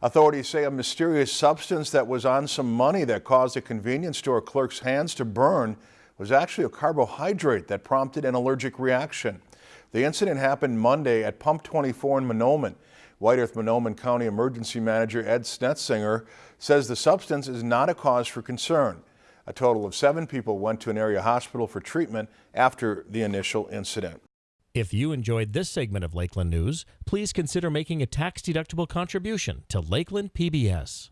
Authorities say a mysterious substance that was on some money that caused a convenience store clerk's hands to burn was actually a carbohydrate that prompted an allergic reaction. The incident happened Monday at Pump 24 in Mahnomen. White Earth Mahnomen County Emergency Manager Ed Snetzinger says the substance is not a cause for concern. A total of seven people went to an area hospital for treatment after the initial incident. If you enjoyed this segment of Lakeland News, please consider making a tax-deductible contribution to Lakeland PBS.